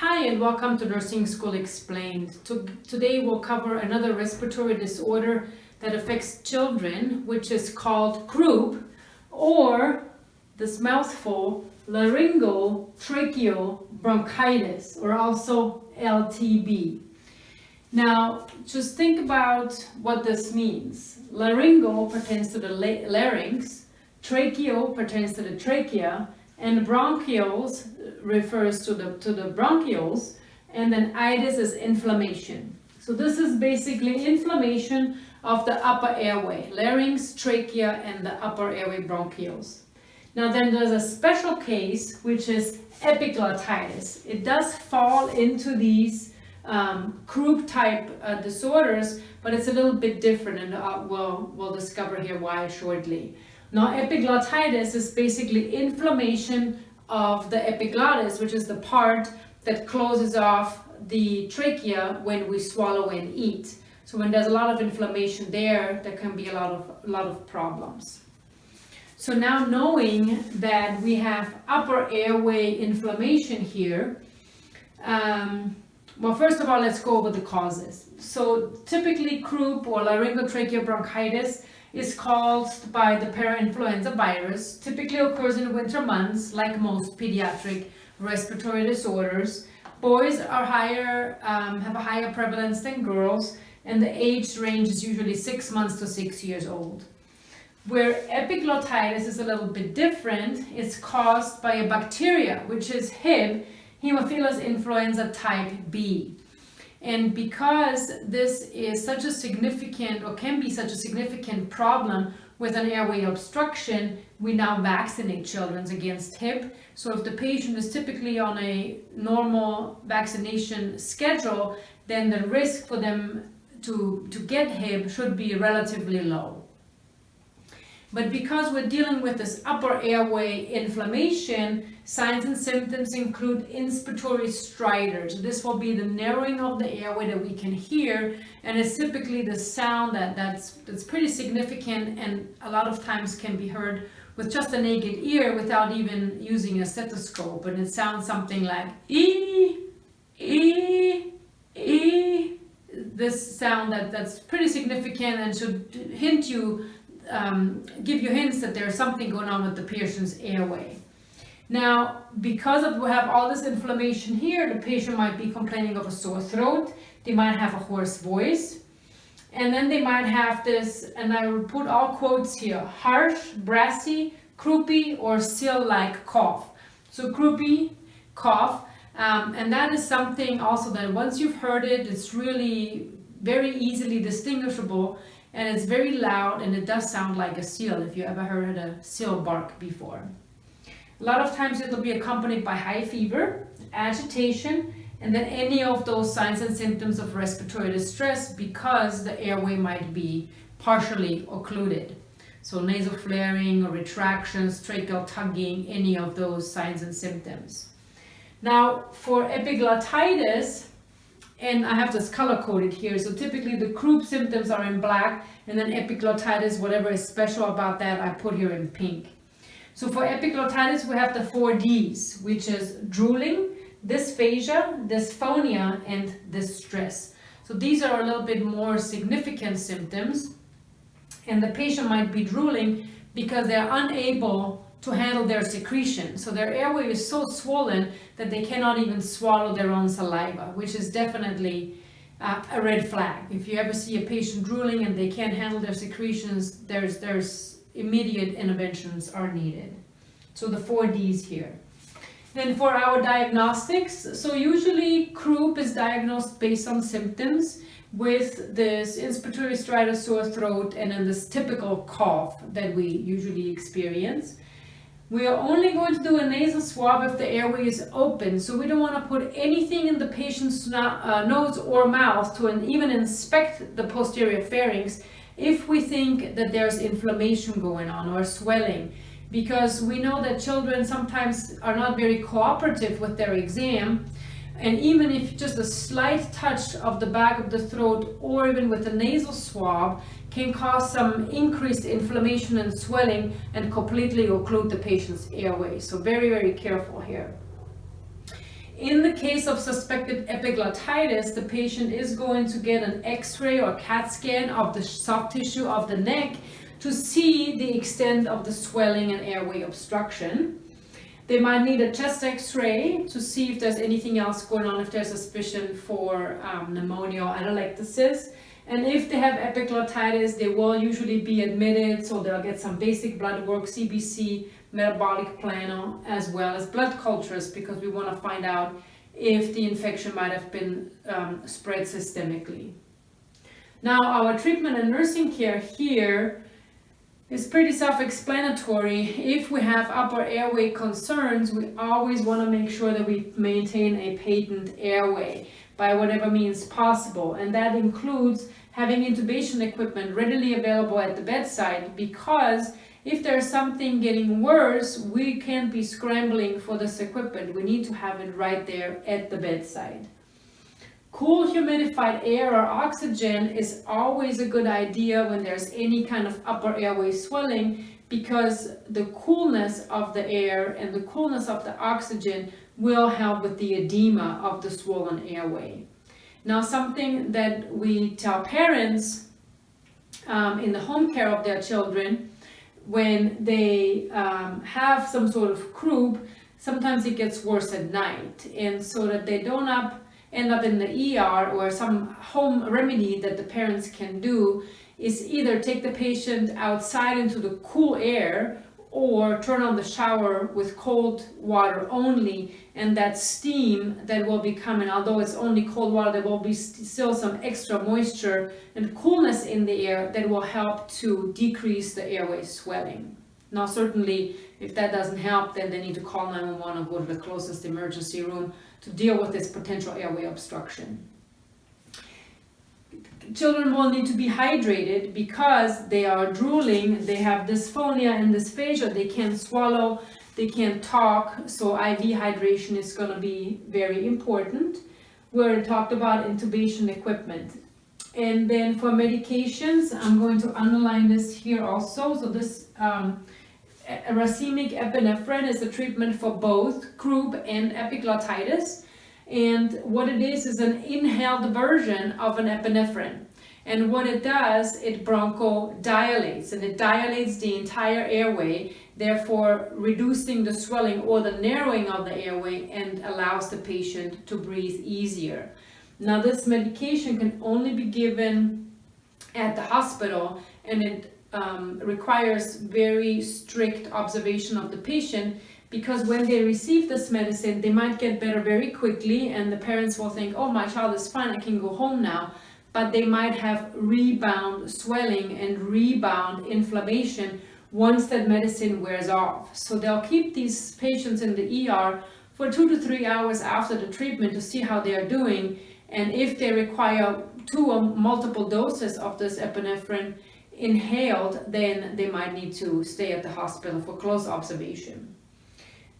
Hi and welcome to Nursing School Explained. Today we'll cover another respiratory disorder that affects children, which is called croup, or this mouthful, laryngotracheobronchitis, or also LTB. Now, just think about what this means. Laryngo pertains to the larynx, tracheo pertains to the trachea, and bronchioles refers to the, to the bronchioles, and then itis is inflammation. So this is basically inflammation of the upper airway, larynx, trachea, and the upper airway bronchioles. Now then there's a special case, which is epiglottitis. It does fall into these um, croup type uh, disorders, but it's a little bit different and uh, we'll, we'll discover here why shortly. Now epiglottitis is basically inflammation of the epiglottis, which is the part that closes off the trachea when we swallow and eat. So when there's a lot of inflammation there, there can be a lot of, a lot of problems. So now knowing that we have upper airway inflammation here, um, well, first of all, let's go over the causes. So typically croup or laryngotracheobronchitis is caused by the parainfluenza virus, typically occurs in winter months, like most pediatric respiratory disorders. Boys are higher, um, have a higher prevalence than girls, and the age range is usually six months to six years old. Where epiglottitis is a little bit different, it's caused by a bacteria, which is Hib, Haemophilus influenza type B. And because this is such a significant or can be such a significant problem with an airway obstruction, we now vaccinate children against Hib. So if the patient is typically on a normal vaccination schedule, then the risk for them to, to get Hib should be relatively low. But because we're dealing with this upper airway inflammation, signs and symptoms include inspiratory stridors. This will be the narrowing of the airway that we can hear, and it's typically the sound that, that's, that's pretty significant and a lot of times can be heard with just a naked ear without even using a stethoscope. And it sounds something like ee, ee, ee. This sound that, that's pretty significant and should hint you um, give you hints that there's something going on with the patient's airway. Now, because of we have all this inflammation here, the patient might be complaining of a sore throat, they might have a hoarse voice, and then they might have this, and I will put all quotes here, harsh, brassy, croupy, or seal-like cough. So croupy, cough, um, and that is something also that once you've heard it, it's really very easily distinguishable and it's very loud and it does sound like a seal if you ever heard a seal bark before. A lot of times it'll be accompanied by high fever, agitation, and then any of those signs and symptoms of respiratory distress because the airway might be partially occluded. So nasal flaring or retractions, tracheal tugging, any of those signs and symptoms. Now for epiglottitis, and I have this color coded here. So typically the croup symptoms are in black and then epiglottitis, whatever is special about that, I put here in pink. So for epiglottitis, we have the four Ds, which is drooling, dysphagia, dysphonia, and distress. So these are a little bit more significant symptoms. And the patient might be drooling because they're unable to handle their secretion. So their airway is so swollen that they cannot even swallow their own saliva, which is definitely uh, a red flag. If you ever see a patient drooling and they can't handle their secretions, there's, there's immediate interventions are needed. So the four Ds here. Then for our diagnostics, so usually croup is diagnosed based on symptoms with this inspiratory stridor sore throat and then this typical cough that we usually experience. We are only going to do a nasal swab if the airway is open, so we don't want to put anything in the patient's uh, nose or mouth to even inspect the posterior pharynx if we think that there's inflammation going on or swelling. Because we know that children sometimes are not very cooperative with their exam, and even if just a slight touch of the back of the throat or even with a nasal swab can cause some increased inflammation and swelling and completely occlude the patient's airway. So very, very careful here. In the case of suspected epiglottitis, the patient is going to get an x-ray or CAT scan of the soft tissue of the neck to see the extent of the swelling and airway obstruction. They might need a chest x-ray to see if there's anything else going on, if there's suspicion for um, pneumonia or atelectasis. And if they have epiglottitis, they will usually be admitted, so they'll get some basic blood work, CBC, metabolic panel, as well as blood cultures, because we want to find out if the infection might have been um, spread systemically. Now, our treatment and nursing care here is pretty self-explanatory. If we have upper airway concerns, we always want to make sure that we maintain a patent airway by whatever means possible. And that includes having intubation equipment readily available at the bedside because if there's something getting worse, we can't be scrambling for this equipment. We need to have it right there at the bedside. Cool humidified air or oxygen is always a good idea when there's any kind of upper airway swelling because the coolness of the air and the coolness of the oxygen will help with the edema of the swollen airway. Now something that we tell parents um, in the home care of their children when they um, have some sort of croup, sometimes it gets worse at night and so that they don't up end up in the ER or some home remedy that the parents can do is either take the patient outside into the cool air or turn on the shower with cold water only and that steam that will be coming although it's only cold water there will be st still some extra moisture and coolness in the air that will help to decrease the airway swelling now certainly if that doesn't help then they need to call 911 and go to the closest emergency room to deal with this potential airway obstruction. Children will need to be hydrated because they are drooling, they have dysphonia and dysphagia, they can't swallow, they can't talk, so IV hydration is going to be very important. We talked about intubation equipment. And then for medications, I'm going to underline this here also. So this um, racemic epinephrine is a treatment for both croup and epiglottitis. And what it is is an inhaled version of an epinephrine. And what it does, it bronchodilates and it dilates the entire airway, therefore reducing the swelling or the narrowing of the airway and allows the patient to breathe easier. Now this medication can only be given at the hospital and it um, requires very strict observation of the patient because when they receive this medicine, they might get better very quickly and the parents will think, oh, my child is fine, I can go home now. But they might have rebound swelling and rebound inflammation once that medicine wears off. So they'll keep these patients in the ER for two to three hours after the treatment to see how they are doing. And if they require two or multiple doses of this epinephrine, inhaled, then they might need to stay at the hospital for close observation.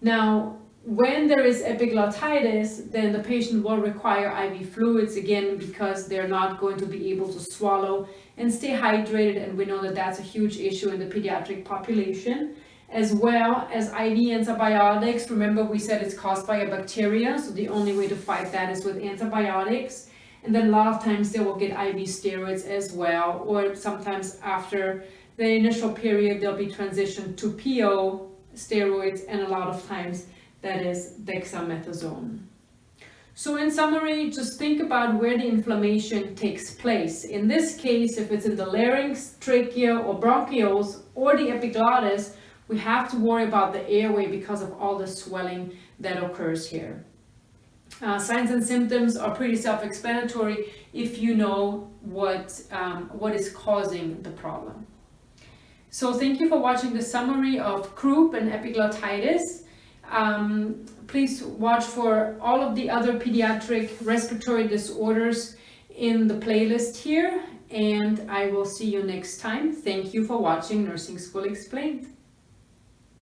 Now, when there is epiglottitis, then the patient will require IV fluids again because they're not going to be able to swallow and stay hydrated. And we know that that's a huge issue in the pediatric population, as well as IV antibiotics. Remember, we said it's caused by a bacteria, so the only way to fight that is with antibiotics. And then a lot of times they will get IV steroids as well, or sometimes after the initial period, they'll be transitioned to PO steroids, and a lot of times that is dexamethasone. So in summary, just think about where the inflammation takes place. In this case, if it's in the larynx, trachea, or bronchioles, or the epiglottis, we have to worry about the airway because of all the swelling that occurs here. Uh, signs and symptoms are pretty self-explanatory if you know what, um, what is causing the problem. So thank you for watching the summary of croup and epiglottitis. Um, please watch for all of the other pediatric respiratory disorders in the playlist here and I will see you next time. Thank you for watching Nursing School Explained.